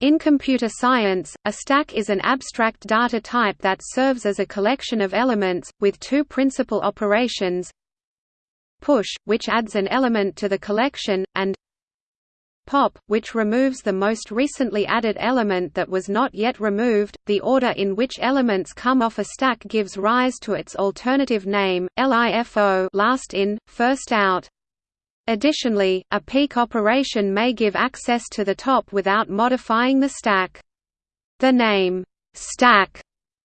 In computer science, a stack is an abstract data type that serves as a collection of elements, with two principal operations push, which adds an element to the collection, and pop, which removes the most recently added element that was not yet removed. The order in which elements come off a stack gives rise to its alternative name, LIFO last in, first out. Additionally, a peek operation may give access to the top without modifying the stack. The name, stack,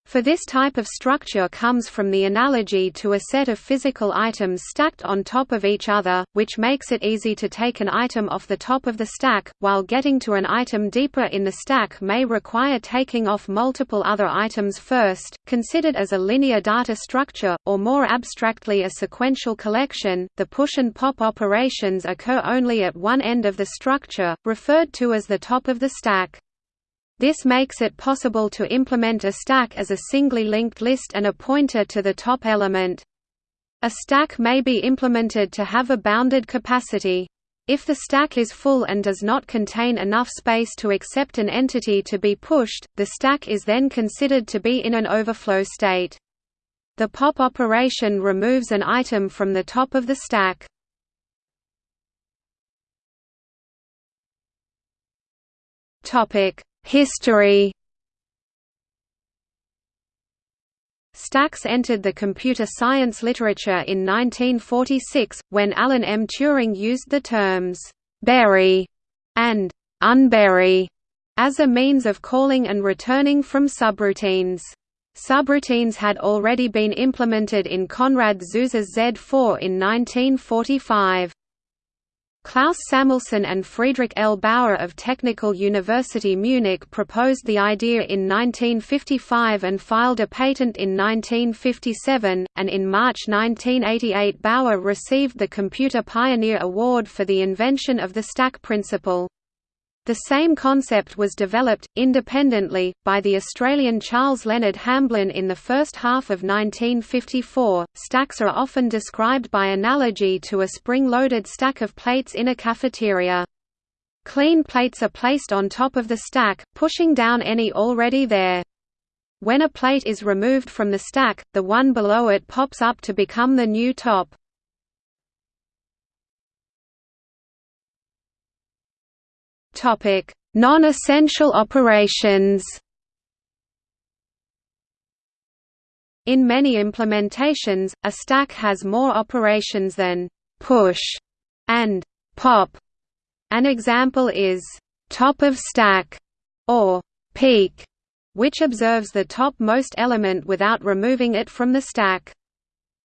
for this type of structure comes from the analogy to a set of physical items stacked on top of each other, which makes it easy to take an item off the top of the stack, while getting to an item deeper in the stack may require taking off multiple other items first. Considered as a linear data structure, or more abstractly a sequential collection, the push and pop operations occur only at one end of the structure, referred to as the top of the stack. This makes it possible to implement a stack as a singly linked list and a pointer to the top element. A stack may be implemented to have a bounded capacity. If the stack is full and does not contain enough space to accept an entity to be pushed, the stack is then considered to be in an overflow state. The pop operation removes an item from the top of the stack. Topic: History Stacks entered the computer science literature in 1946, when Alan M. Turing used the terms, «bury» and «unbury» as a means of calling and returning from subroutines. Subroutines had already been implemented in Konrad Zuse's Z4 in 1945. Klaus Samelson and Friedrich L. Bauer of Technical University Munich proposed the idea in 1955 and filed a patent in 1957, and in March 1988 Bauer received the Computer Pioneer Award for the invention of the stack principle. The same concept was developed, independently, by the Australian Charles Leonard Hamblin in the first half of 1954. Stacks are often described by analogy to a spring loaded stack of plates in a cafeteria. Clean plates are placed on top of the stack, pushing down any already there. When a plate is removed from the stack, the one below it pops up to become the new top. Non-essential operations. In many implementations, a stack has more operations than push and pop. An example is top of stack or peek, which observes the topmost element without removing it from the stack.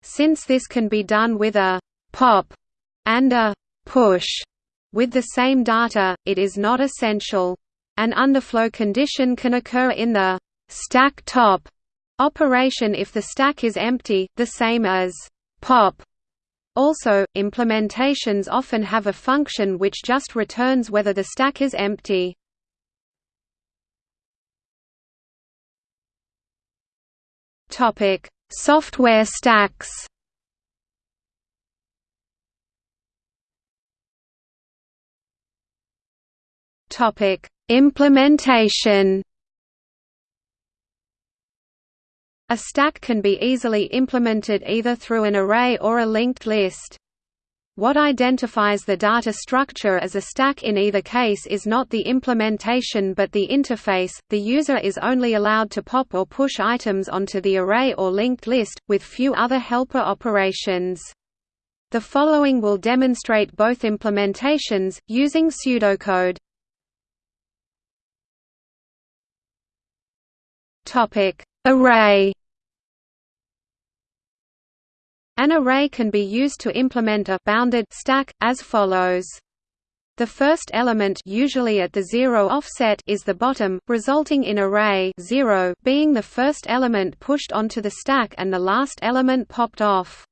Since this can be done with a pop and a push, with the same data, it is not essential. An underflow condition can occur in the stack top operation if the stack is empty, the same as pop. Also, implementations often have a function which just returns whether the stack is empty. Topic: Software stacks. Topic: Implementation. A stack can be easily implemented either through an array or a linked list. What identifies the data structure as a stack in either case is not the implementation but the interface. The user is only allowed to pop or push items onto the array or linked list, with few other helper operations. The following will demonstrate both implementations, using pseudocode. Topic: Array. An array can be used to implement a bounded stack as follows. The first element usually at the zero offset is the bottom, resulting in array 0 being the first element pushed onto the stack and the last element popped off.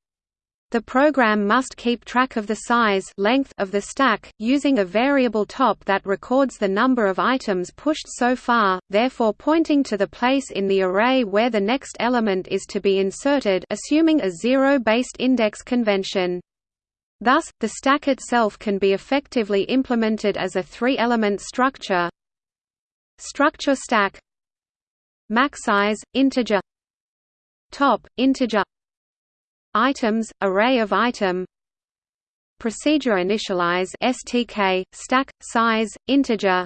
The program must keep track of the size length of the stack, using a variable top that records the number of items pushed so far, therefore pointing to the place in the array where the next element is to be inserted assuming a zero-based index convention. Thus, the stack itself can be effectively implemented as a three-element structure, Structure stack. Maxsize, integer. Top, integer Items, array of item Procedure initialize STK, stack, size, integer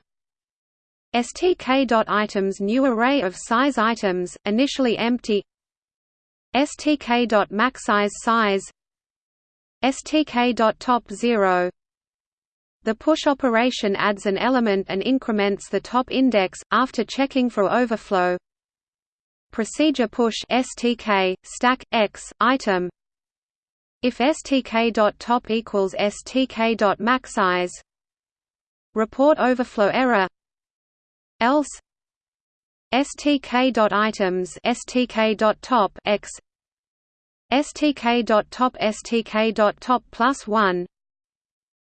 STK.items new array of size items, initially empty STK.maxsize size STK.top 0 the push operation adds an element and increments the top index, after checking for overflow. Procedure push STK, stack, x, item If STK.top equals STK.maxsize Report overflow error. Else. STK.items STK.top x. STK.top STK.top plus 1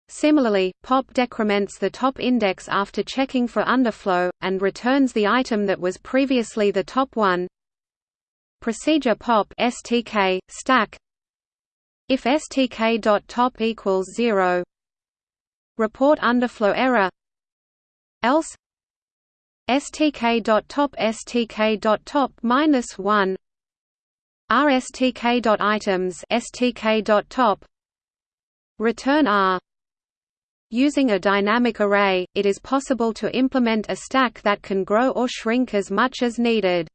Similarly, POP decrements the top index after checking for underflow, and returns the item that was previously the top one. Procedure POP STK, stack If STK.top equals 0 Report underflow error. Else STK.top STK.top minus 1 RSTK.items STK.top Return R. Using a dynamic array, it is possible to implement a stack that can grow or shrink as much as needed.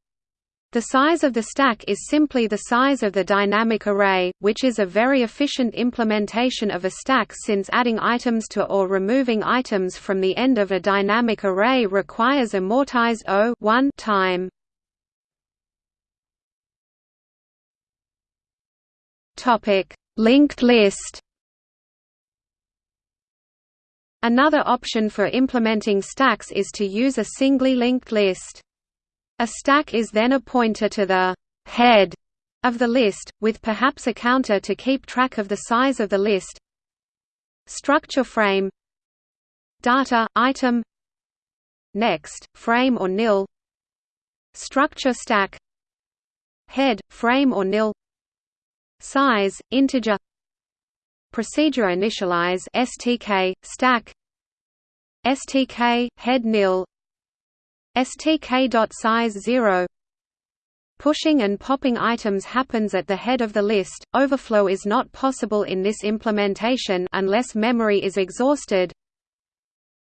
The size of the stack is simply the size of the dynamic array, which is a very efficient implementation of a stack since adding items to or removing items from the end of a dynamic array requires amortized O time. Linked list Another option for implementing stacks is to use a singly linked list. A stack is then a pointer to the head of the list, with perhaps a counter to keep track of the size of the list. Structure frame Data, item Next, frame or nil. Structure stack Head, frame or nil. Size, integer. Procedure initialize STK stack. STK head nil STK.size 0 Pushing and popping items happens at the head of the list. Overflow is not possible in this implementation unless memory is exhausted.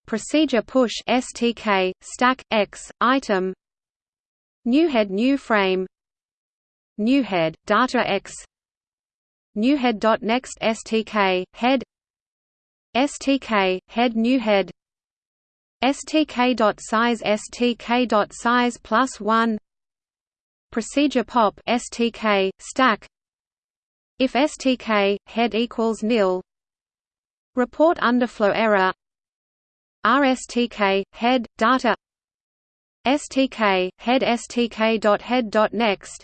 Procedure push STK stack x item. New head new frame. New head data x. New newhead.next stk head. Stk head newhead stk.size stk.size plus 1 procedure pop stk stack. If stk head equals nil. Report underflow error. Rstk head data. Stk head stk.head.next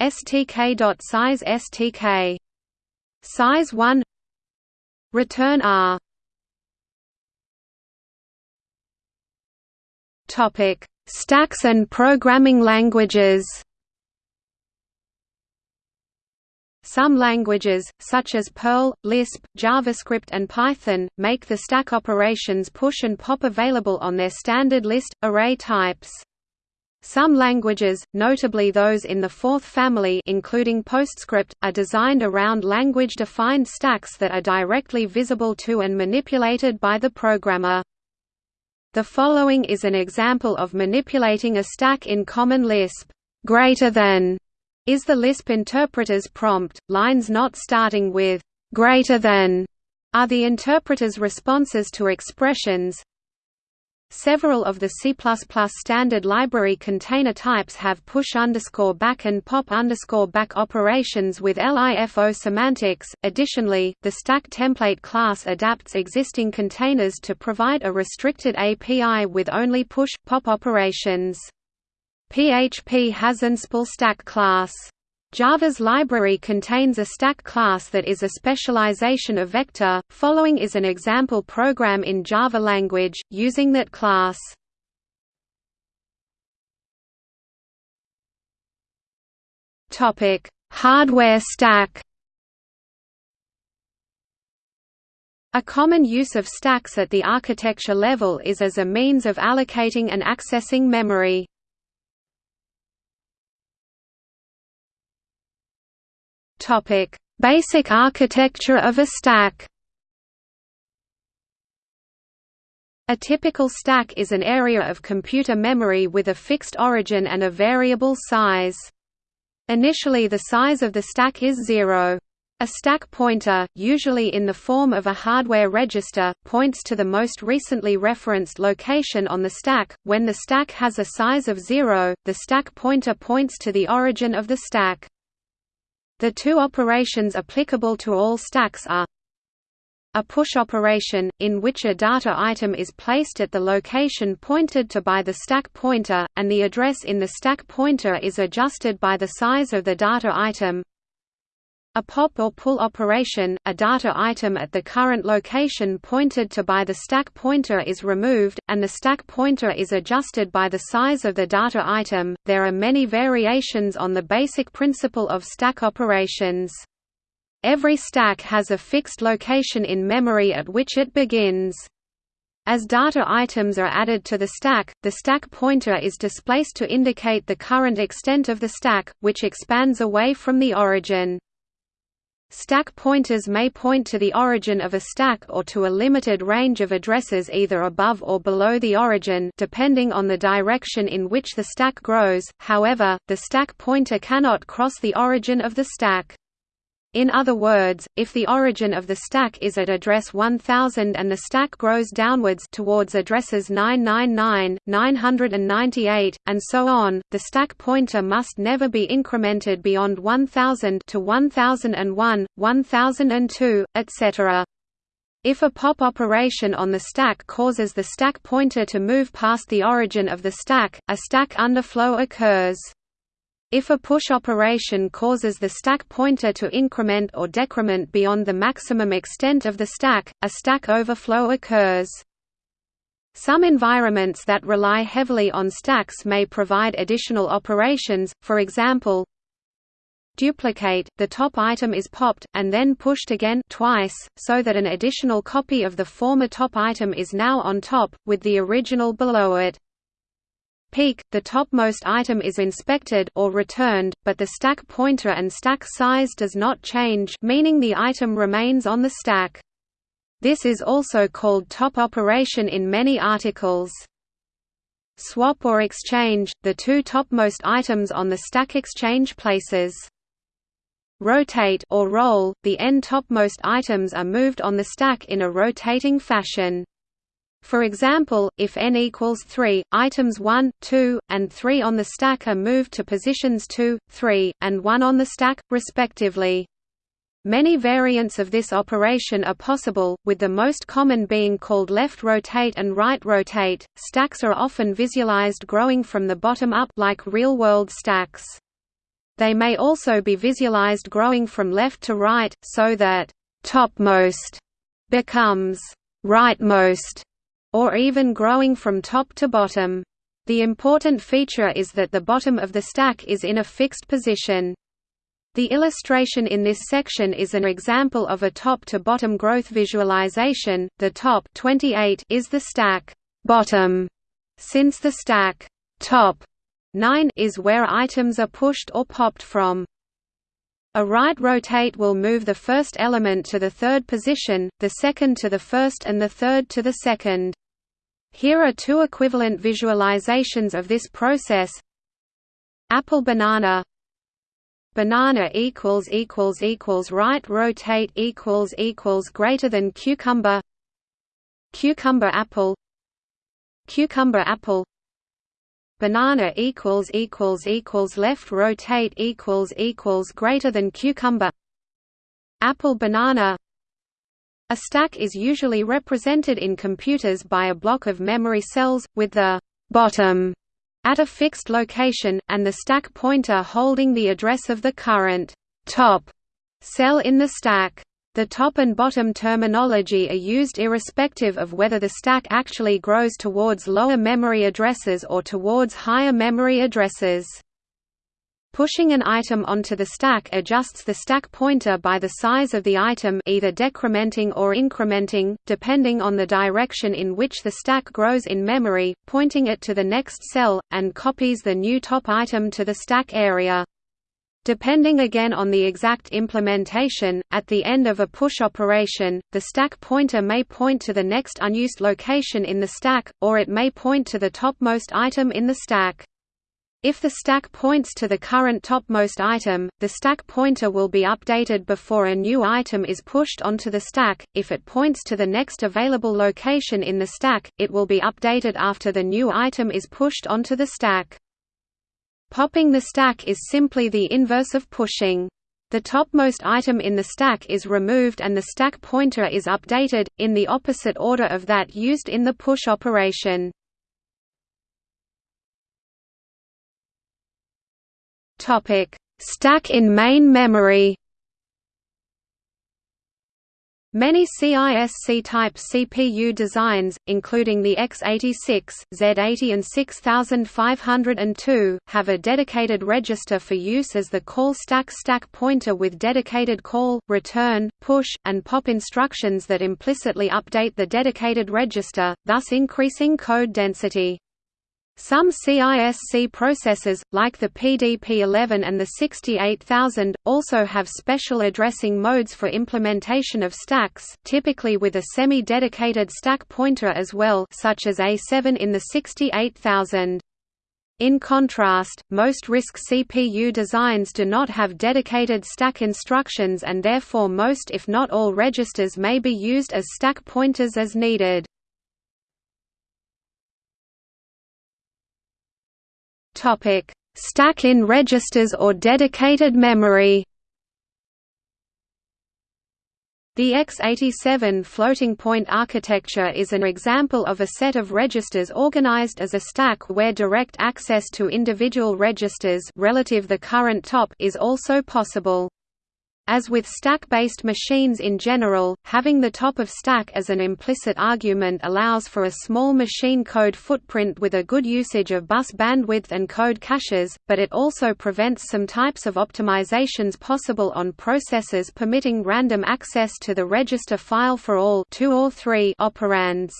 stk.size stk size 1 return r topic stacks and programming languages Some languages, such as Perl, Lisp, JavaScript and Python, make the stack operations push and pop available on their standard list, array types. Some languages, notably those in the Forth family including PostScript, are designed around language-defined stacks that are directly visible to and manipulated by the programmer. The following is an example of manipulating a stack in Common Lisp. Greater than is the Lisp interpreter's prompt. Lines not starting with greater than are the interpreter's responses to expressions, Several of the C++ standard library container types have push underscore back and pop underscore back operations with LIFO semantics. Additionally, the stack template class adapts existing containers to provide a restricted API with only push pop operations. PHP has an SPL stack class. Java's library contains a stack class that is a specialization of vector. Following is an example program in Java language, using that class. Hardware stack A common use of stacks at the architecture level is as a means of allocating and accessing memory. Basic architecture of a stack A typical stack is an area of computer memory with a fixed origin and a variable size. Initially the size of the stack is zero. A stack pointer, usually in the form of a hardware register, points to the most recently referenced location on the stack. When the stack has a size of zero, the stack pointer points to the origin of the stack. The two operations applicable to all stacks are a push operation, in which a data item is placed at the location pointed to by the stack pointer, and the address in the stack pointer is adjusted by the size of the data item a pop or pull operation, a data item at the current location pointed to by the stack pointer is removed, and the stack pointer is adjusted by the size of the data item. There are many variations on the basic principle of stack operations. Every stack has a fixed location in memory at which it begins. As data items are added to the stack, the stack pointer is displaced to indicate the current extent of the stack, which expands away from the origin. Stack pointers may point to the origin of a stack or to a limited range of addresses either above or below the origin depending on the direction in which the stack grows, however, the stack pointer cannot cross the origin of the stack. In other words, if the origin of the stack is at address 1000 and the stack grows downwards towards addresses 999, 998, and so on, the stack pointer must never be incremented beyond 1000 to 1001, 1002, etc. If a pop operation on the stack causes the stack pointer to move past the origin of the stack, a stack underflow occurs. If a push operation causes the stack pointer to increment or decrement beyond the maximum extent of the stack, a stack overflow occurs. Some environments that rely heavily on stacks may provide additional operations, for example, duplicate, the top item is popped, and then pushed again twice, so that an additional copy of the former top item is now on top, with the original below it peek, the topmost item is inspected or returned, but the stack pointer and stack size does not change meaning the item remains on the stack. This is also called top operation in many articles. Swap or exchange, the two topmost items on the stack exchange places. Rotate or roll, the n topmost items are moved on the stack in a rotating fashion. For example, if n equals 3, items 1, 2, and 3 on the stack are moved to positions 2, 3, and 1 on the stack, respectively. Many variants of this operation are possible, with the most common being called left rotate and right rotate. Stacks are often visualized growing from the bottom up like real-world stacks. They may also be visualized growing from left to right, so that topmost becomes rightmost or even growing from top to bottom. The important feature is that the bottom of the stack is in a fixed position. The illustration in this section is an example of a top-to-bottom growth visualization. The top 28 is the stack bottom, since the stack top 9 is where items are pushed or popped from. A right rotate will move the first element to the third position, the second to the first and the third to the second. Here are two equivalent visualizations of this process. Apple banana. Banana equals equals equals right rotate equals equals greater than cucumber. Cucumber apple. Cucumber apple. Banana equals equals equals left rotate equals equals greater than cucumber. Apple banana a stack is usually represented in computers by a block of memory cells, with the «bottom» at a fixed location, and the stack pointer holding the address of the current «top» cell in the stack. The top and bottom terminology are used irrespective of whether the stack actually grows towards lower memory addresses or towards higher memory addresses. Pushing an item onto the stack adjusts the stack pointer by the size of the item either decrementing or incrementing, depending on the direction in which the stack grows in memory, pointing it to the next cell, and copies the new top item to the stack area. Depending again on the exact implementation, at the end of a push operation, the stack pointer may point to the next unused location in the stack, or it may point to the topmost item in the stack. If the stack points to the current topmost item, the stack pointer will be updated before a new item is pushed onto the stack. If it points to the next available location in the stack, it will be updated after the new item is pushed onto the stack. Popping the stack is simply the inverse of pushing. The topmost item in the stack is removed and the stack pointer is updated, in the opposite order of that used in the push operation. Topic: Stack in main memory. Many CISC-type CPU designs, including the x86, Z80 and 6502, have a dedicated register for use as the call stack stack pointer with dedicated call, return, push, and pop instructions that implicitly update the dedicated register, thus increasing code density. Some CISC processors, like the PDP-11 and the 68000, also have special addressing modes for implementation of stacks typically with a semi-dedicated stack pointer as well such as A7 in the 68000. In contrast, most RISC CPU designs do not have dedicated stack instructions and therefore most if not all registers may be used as stack pointers as needed. Topic: Stack in registers or dedicated memory. The x87 floating point architecture is an example of a set of registers organized as a stack where direct access to individual registers relative the current top is also possible. As with stack-based machines in general, having the top of stack as an implicit argument allows for a small machine code footprint with a good usage of bus bandwidth and code caches, but it also prevents some types of optimizations possible on processors permitting random access to the register file for all two or three operands.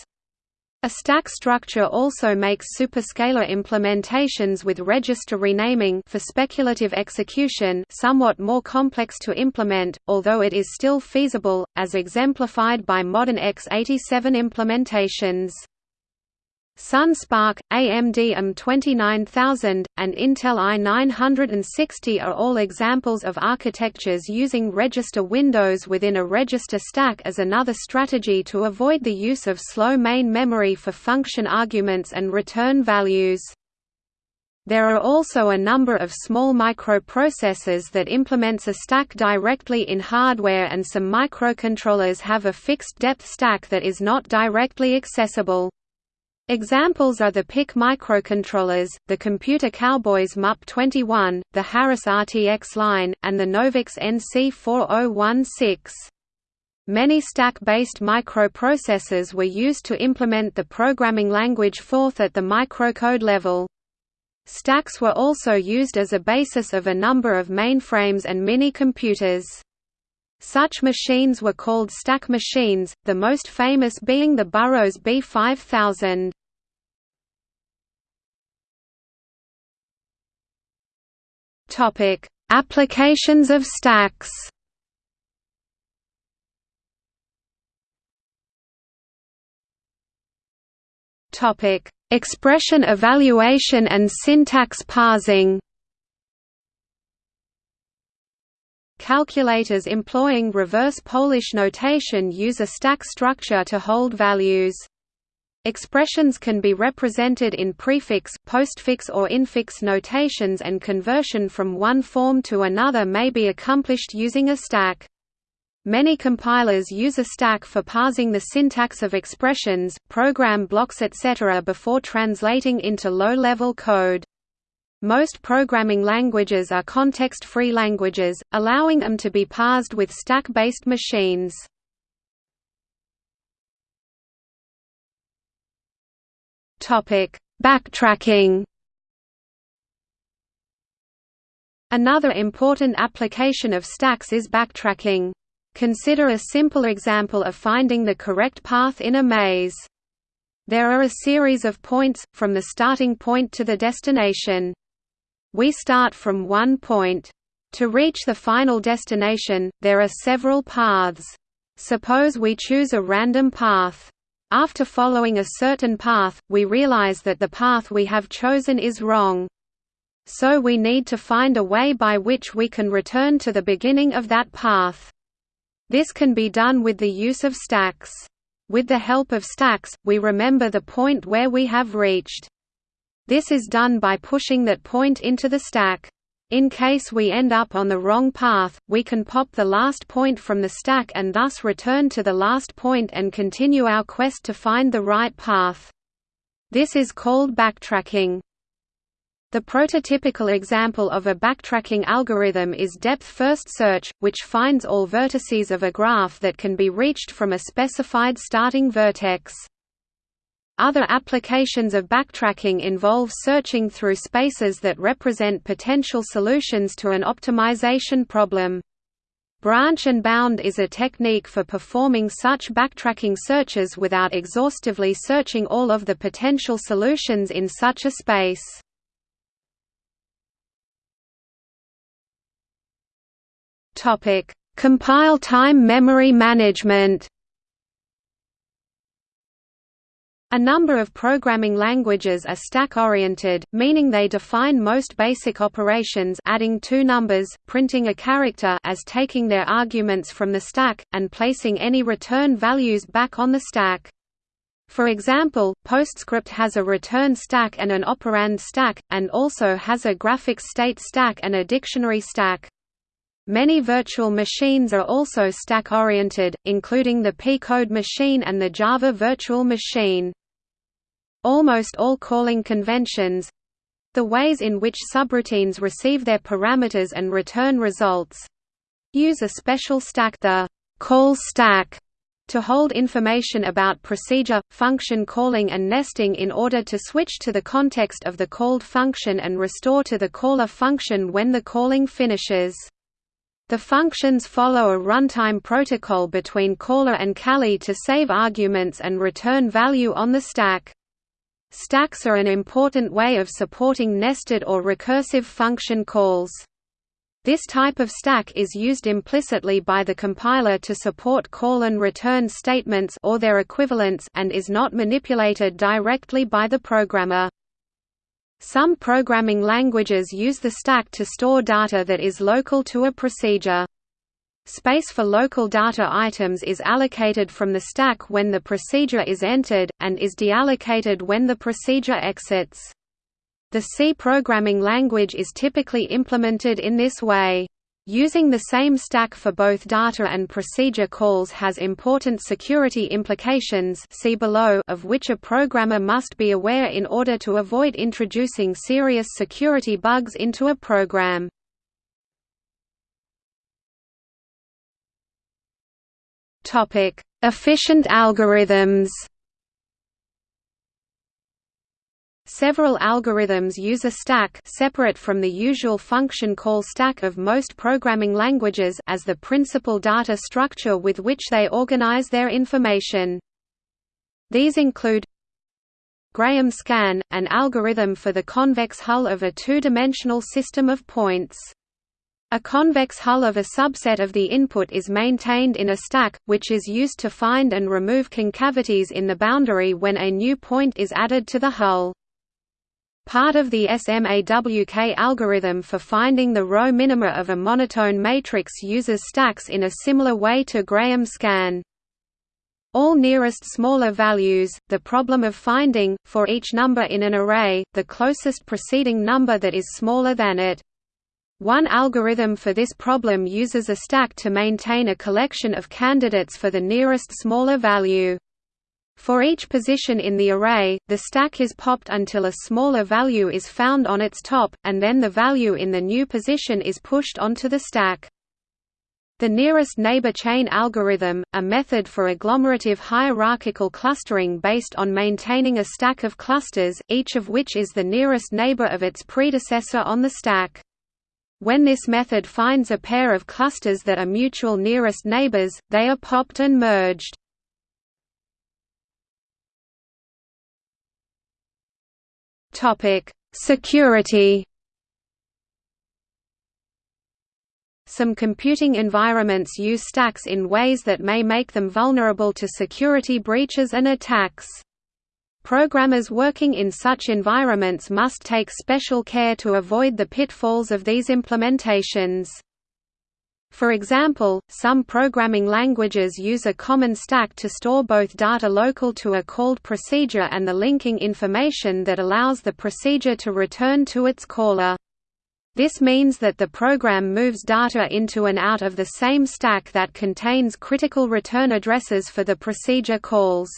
A stack structure also makes superscalar implementations with register renaming for speculative execution somewhat more complex to implement, although it is still feasible, as exemplified by modern x87 implementations. Sun SPARC, AMD Am29000, and Intel i960 are all examples of architectures using register windows within a register stack as another strategy to avoid the use of slow main memory for function arguments and return values. There are also a number of small microprocessors that implements a stack directly in hardware and some microcontrollers have a fixed depth stack that is not directly accessible. Examples are the PIC microcontrollers, the Computer Cowboys MUP21, the Harris RTX line, and the Novix NC4016. Many stack-based microprocessors were used to implement the programming language Forth at the microcode level. Stacks were also used as a basis of a number of mainframes and mini-computers. Such machines were called stack machines, the most famous being the Burroughs B5000. Topic: Applications of stacks. Topic: Expression evaluation and syntax parsing. Calculators employing reverse Polish notation use a stack structure to hold values. Expressions can be represented in prefix, postfix or infix notations and conversion from one form to another may be accomplished using a stack. Many compilers use a stack for parsing the syntax of expressions, program blocks etc. before translating into low-level code. Most programming languages are context-free languages, allowing them to be parsed with stack-based machines. Backtracking. Another important application of stacks is backtracking. Consider a simple example of finding the correct path in a maze. There are a series of points, from the starting point to the destination. We start from one point. To reach the final destination, there are several paths. Suppose we choose a random path. After following a certain path, we realize that the path we have chosen is wrong. So we need to find a way by which we can return to the beginning of that path. This can be done with the use of stacks. With the help of stacks, we remember the point where we have reached. This is done by pushing that point into the stack. In case we end up on the wrong path, we can pop the last point from the stack and thus return to the last point and continue our quest to find the right path. This is called backtracking. The prototypical example of a backtracking algorithm is depth-first search, which finds all vertices of a graph that can be reached from a specified starting vertex. Other applications of backtracking involve searching through spaces that represent potential solutions to an optimization problem. Branch and bound is a technique for performing such backtracking searches without exhaustively searching all of the potential solutions in such a space. Compile time memory management. A number of programming languages are stack-oriented, meaning they define most basic operations adding two numbers, printing a character as taking their arguments from the stack, and placing any return values back on the stack. For example, PostScript has a return stack and an operand stack, and also has a graphics state stack and a dictionary stack. Many virtual machines are also stack-oriented, including the P-code machine and the Java Virtual Machine. Almost all calling conventions—the ways in which subroutines receive their parameters and return results—use a special stack the call stack to hold information about procedure, function calling and nesting in order to switch to the context of the called function and restore to the caller function when the calling finishes. The functions follow a runtime protocol between caller and callee to save arguments and return value on the stack. Stacks are an important way of supporting nested or recursive function calls. This type of stack is used implicitly by the compiler to support call and return statements or their equivalents and is not manipulated directly by the programmer. Some programming languages use the stack to store data that is local to a procedure. Space for local data items is allocated from the stack when the procedure is entered, and is deallocated when the procedure exits. The C programming language is typically implemented in this way. Using the same stack for both data and procedure calls has important security implications see below of which a programmer must be aware in order to avoid introducing serious security bugs into a program. Efficient algorithms Several algorithms use a stack separate from the usual function call stack of most programming languages as the principal data structure with which they organize their information. These include Graham scan, an algorithm for the convex hull of a two-dimensional system of points. A convex hull of a subset of the input is maintained in a stack, which is used to find and remove concavities in the boundary when a new point is added to the hull. Part of the SMAWK algorithm for finding the row minima of a monotone matrix uses stacks in a similar way to Graham scan. All nearest smaller values, the problem of finding, for each number in an array, the closest preceding number that is smaller than it. One algorithm for this problem uses a stack to maintain a collection of candidates for the nearest smaller value. For each position in the array, the stack is popped until a smaller value is found on its top, and then the value in the new position is pushed onto the stack. The nearest neighbor chain algorithm, a method for agglomerative hierarchical clustering based on maintaining a stack of clusters, each of which is the nearest neighbor of its predecessor on the stack. When this method finds a pair of clusters that are mutual nearest neighbors, they are popped and merged. Security Some computing environments use stacks in ways that may make them vulnerable to security breaches and attacks. Programmers working in such environments must take special care to avoid the pitfalls of these implementations. For example, some programming languages use a common stack to store both data local to a called procedure and the linking information that allows the procedure to return to its caller. This means that the program moves data into and out of the same stack that contains critical return addresses for the procedure calls.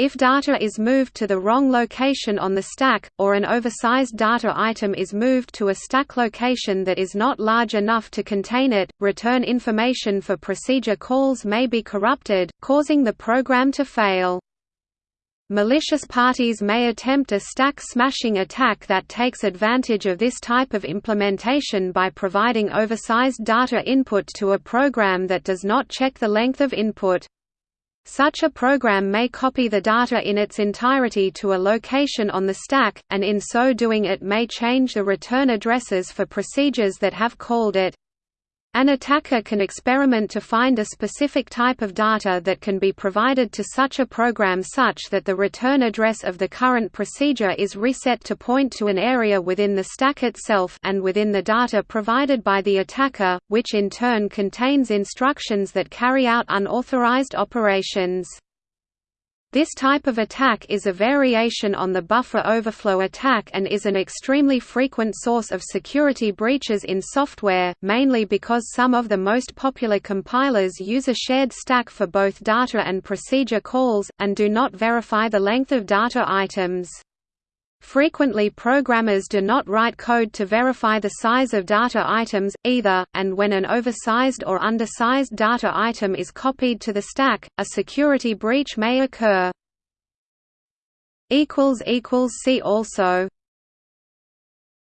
If data is moved to the wrong location on the stack, or an oversized data item is moved to a stack location that is not large enough to contain it, return information for procedure calls may be corrupted, causing the program to fail. Malicious parties may attempt a stack smashing attack that takes advantage of this type of implementation by providing oversized data input to a program that does not check the length of input. Such a program may copy the data in its entirety to a location on the stack, and in so doing it may change the return addresses for procedures that have called it. An attacker can experiment to find a specific type of data that can be provided to such a program such that the return address of the current procedure is reset to point to an area within the stack itself and within the data provided by the attacker, which in turn contains instructions that carry out unauthorized operations. This type of attack is a variation on the buffer overflow attack and is an extremely frequent source of security breaches in software, mainly because some of the most popular compilers use a shared stack for both data and procedure calls, and do not verify the length of data items. Frequently programmers do not write code to verify the size of data items, either, and when an oversized or undersized data item is copied to the stack, a security breach may occur. See also